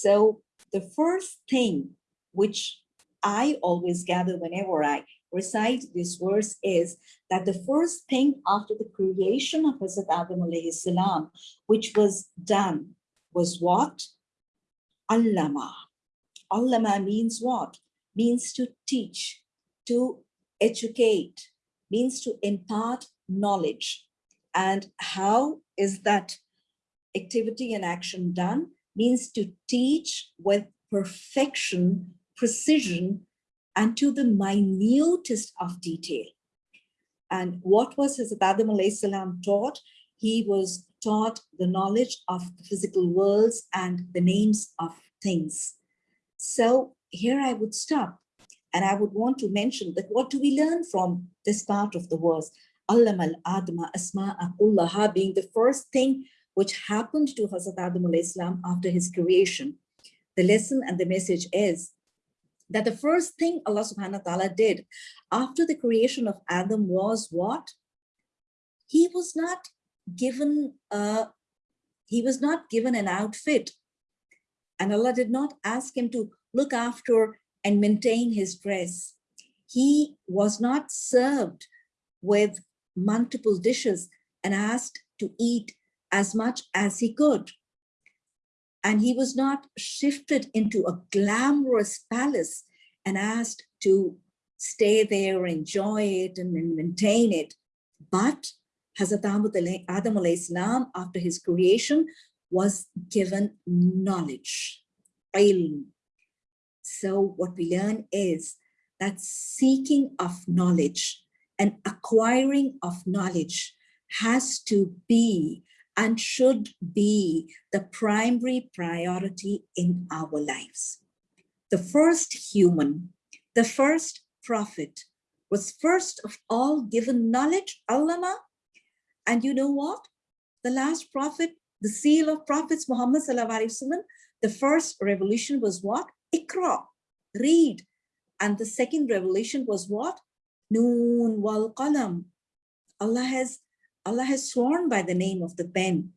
So the first thing which I always gather whenever I recite this verse is that the first thing after the creation of Hazrat Adam alayhi salam, which was done was what? Allama. Allama means what? Means to teach, to educate, means to impart knowledge. And how is that activity and action done? Means to teach with perfection, precision, and to the minutest of detail. And what was his Adam salam taught? He was taught the knowledge of the physical worlds and the names of things. So here I would stop and I would want to mention that what do we learn from this part of the verse? Allam al-Adma asma'a kullaha being the first thing which happened to Hazrat Adam salam after his creation. The lesson and the message is that the first thing Allah subhanahu wa ta'ala did after the creation of Adam was what? He was not given a, he was not given an outfit. And Allah did not ask him to look after and maintain his dress. He was not served with multiple dishes and asked to eat as much as he could and he was not shifted into a glamorous palace and asked to stay there, enjoy it, and maintain it. But Hazrat Adam salam, after his creation, was given knowledge, ilm. So what we learn is that seeking of knowledge and acquiring of knowledge has to be and should be the primary priority in our lives. The first human, the first prophet was first of all given knowledge, allama. And you know what? The last prophet, the seal of prophets, Muhammad Wasallam, the first revelation was what? Ikra, read. And the second revelation was what? Noon wal qalam. Allah has Allah has sworn by the name of the pen.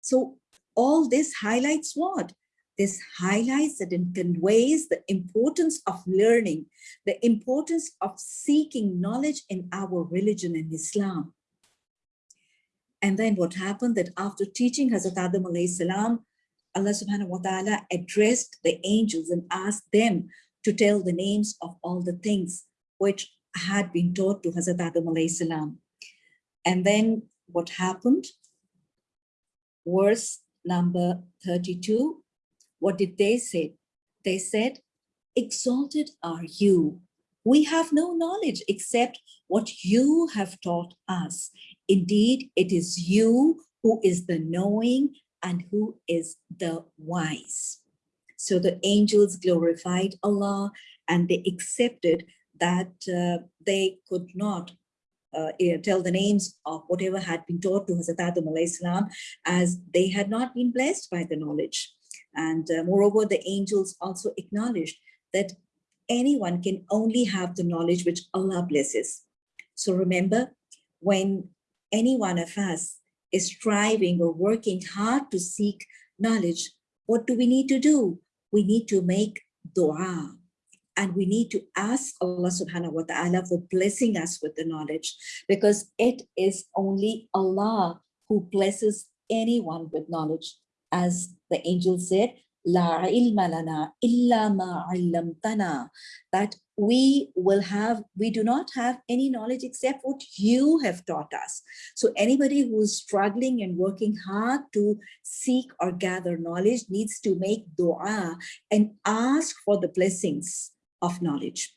So all this highlights what? This highlights and conveys the importance of learning, the importance of seeking knowledge in our religion in Islam. And then what happened that after teaching Hazrat Adam salam, Allah subhanahu wa ta'ala addressed the angels and asked them to tell the names of all the things which had been taught to Hazrat Adam salam. And then what happened? Verse number 32, what did they say? They said, exalted are you. We have no knowledge except what you have taught us. Indeed, it is you who is the knowing and who is the wise. So the angels glorified Allah and they accepted that uh, they could not uh, eh, tell the names of whatever had been taught to Hazrat Adam as they had not been blessed by the knowledge. And uh, moreover, the angels also acknowledged that anyone can only have the knowledge which Allah blesses. So remember, when any one of us is striving or working hard to seek knowledge, what do we need to do? We need to make dua and we need to ask Allah subhanahu wa ta'ala for blessing us with the knowledge because it is only Allah who blesses anyone with knowledge. As the angel said, La ilma lana illa ma illamtana, that we will have, we do not have any knowledge except what you have taught us. So anybody who is struggling and working hard to seek or gather knowledge needs to make dua and ask for the blessings of knowledge.